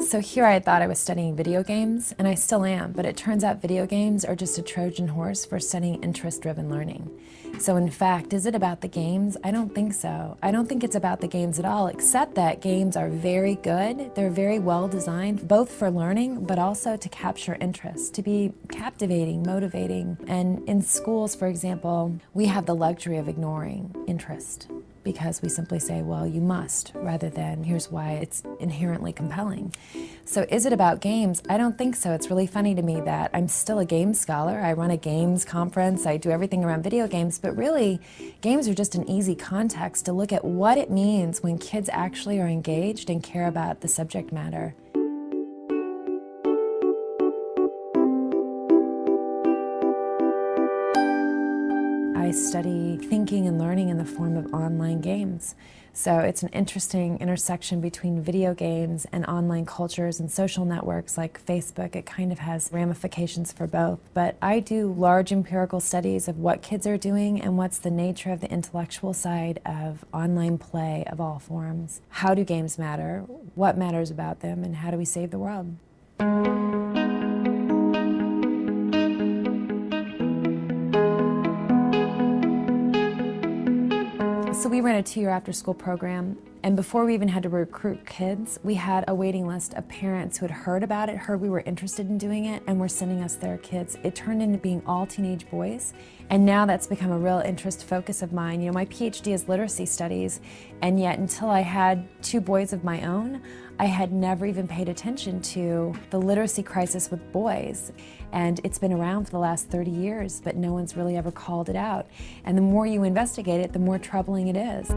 So here I thought I was studying video games, and I still am, but it turns out video games are just a Trojan horse for studying interest-driven learning. So in fact, is it about the games? I don't think so. I don't think it's about the games at all, except that games are very good. They're very well designed, both for learning, but also to capture interest, to be captivating, motivating. And in schools, for example, we have the luxury of ignoring interest because we simply say, well, you must, rather than here's why it's inherently compelling. So is it about games? I don't think so. It's really funny to me that I'm still a games scholar. I run a games conference. I do everything around video games, but really, games are just an easy context to look at what it means when kids actually are engaged and care about the subject matter. I study thinking and learning in the form of online games. So it's an interesting intersection between video games and online cultures and social networks like Facebook. It kind of has ramifications for both. But I do large empirical studies of what kids are doing and what's the nature of the intellectual side of online play of all forms. How do games matter? What matters about them? And how do we save the world? So we ran a two-year after-school program, and before we even had to recruit kids, we had a waiting list of parents who had heard about it, heard we were interested in doing it, and were sending us their kids. It turned into being all teenage boys, and now that's become a real interest focus of mine. You know, my PhD is literacy studies, and yet until I had two boys of my own, I had never even paid attention to the literacy crisis with boys. And it's been around for the last 30 years, but no one's really ever called it out. And the more you investigate it, the more troubling it is.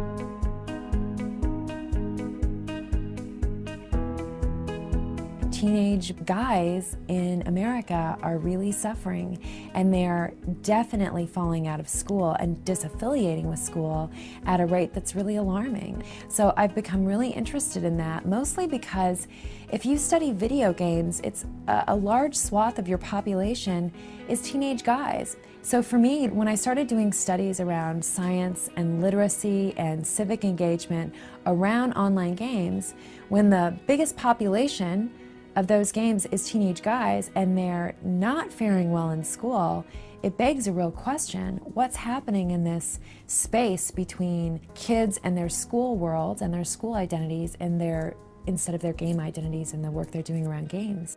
Teenage guys in America are really suffering and they're definitely falling out of school and disaffiliating with school at a rate that's really alarming. So I've become really interested in that, mostly because if you study video games, it's a, a large swath of your population is teenage guys. So for me, when I started doing studies around science and literacy and civic engagement around online games, when the biggest population of those games is teenage guys and they're not faring well in school, it begs a real question. What's happening in this space between kids and their school worlds and their school identities and their instead of their game identities and the work they're doing around games?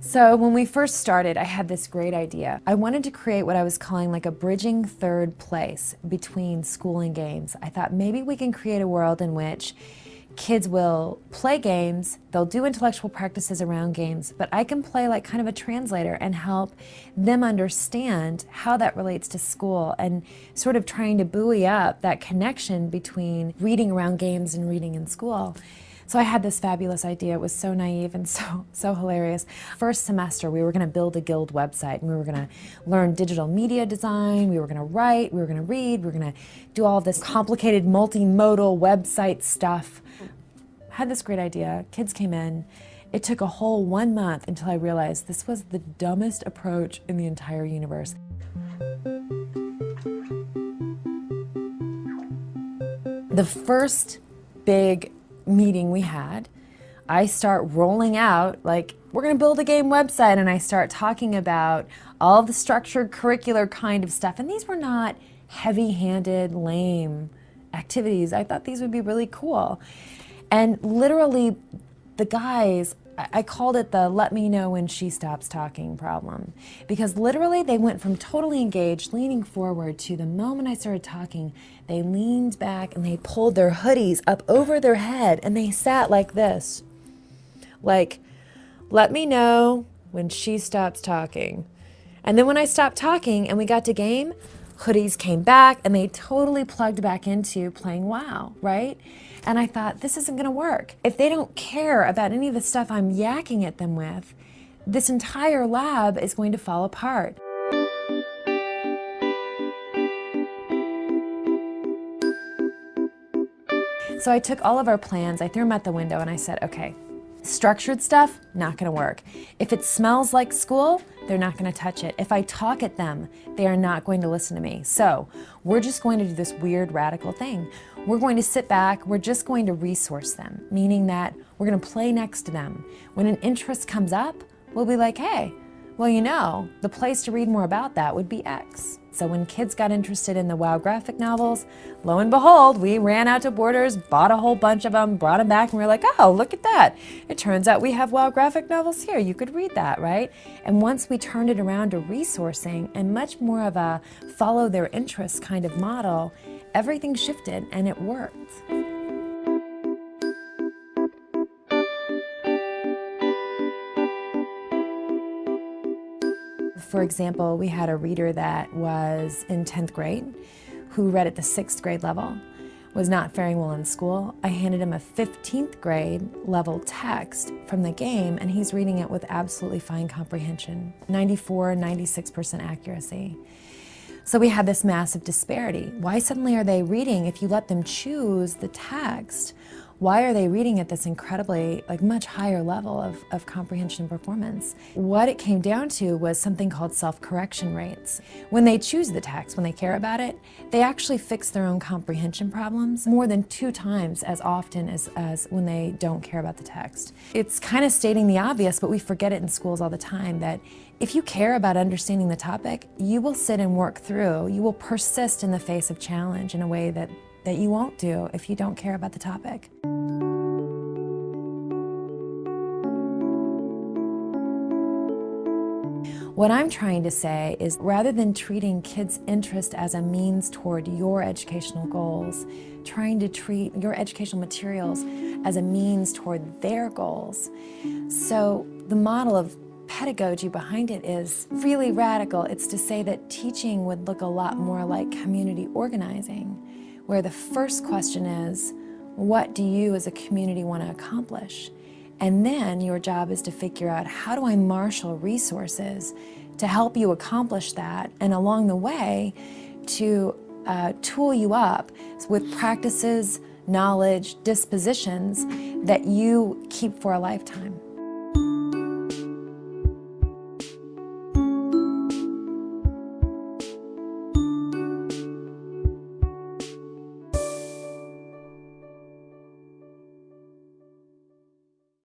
So when we first started, I had this great idea. I wanted to create what I was calling like a bridging third place between school and games. I thought maybe we can create a world in which kids will play games, they'll do intellectual practices around games, but I can play like kind of a translator and help them understand how that relates to school and sort of trying to buoy up that connection between reading around games and reading in school. So I had this fabulous idea. It was so naive and so, so hilarious. First semester, we were going to build a guild website and we were going to learn digital media design, we were going to write, we were going to read, we were going to do all this complicated multimodal website stuff. Had this great idea. Kids came in. It took a whole one month until I realized this was the dumbest approach in the entire universe. The first big meeting we had, I start rolling out, like, we're going to build a game website, and I start talking about all the structured curricular kind of stuff. And these were not heavy-handed, lame activities. I thought these would be really cool. And literally, the guys, I called it the let me know when she stops talking problem. Because literally, they went from totally engaged, leaning forward, to the moment I started talking, they leaned back and they pulled their hoodies up over their head and they sat like this. Like, let me know when she stops talking. And then when I stopped talking and we got to game, hoodies came back and they totally plugged back into playing WoW, right? And I thought, this isn't gonna work. If they don't care about any of the stuff I'm yakking at them with, this entire lab is going to fall apart. So I took all of our plans, I threw them out the window and I said, okay, Structured stuff, not gonna work. If it smells like school, they're not gonna touch it. If I talk at them, they are not going to listen to me. So we're just going to do this weird radical thing. We're going to sit back, we're just going to resource them, meaning that we're gonna play next to them. When an interest comes up, we'll be like, hey, well, you know, the place to read more about that would be X. So when kids got interested in the WOW graphic novels, lo and behold, we ran out to Borders, bought a whole bunch of them, brought them back, and we are like, oh, look at that. It turns out we have WOW graphic novels here. You could read that, right? And once we turned it around to resourcing and much more of a follow their interests kind of model, everything shifted and it worked. For example, we had a reader that was in 10th grade who read at the sixth grade level, was not faring well in school. I handed him a 15th grade level text from the game and he's reading it with absolutely fine comprehension, 94, 96% accuracy. So we had this massive disparity. Why suddenly are they reading if you let them choose the text why are they reading at this incredibly, like much higher level of, of comprehension and performance? What it came down to was something called self-correction rates. When they choose the text, when they care about it, they actually fix their own comprehension problems more than two times as often as, as when they don't care about the text. It's kind of stating the obvious, but we forget it in schools all the time that if you care about understanding the topic, you will sit and work through, you will persist in the face of challenge in a way that that you won't do if you don't care about the topic. What I'm trying to say is rather than treating kids' interest as a means toward your educational goals, trying to treat your educational materials as a means toward their goals. So the model of pedagogy behind it is really radical. It's to say that teaching would look a lot more like community organizing where the first question is, what do you as a community want to accomplish? And then your job is to figure out how do I marshal resources to help you accomplish that and along the way to uh, tool you up with practices, knowledge, dispositions that you keep for a lifetime.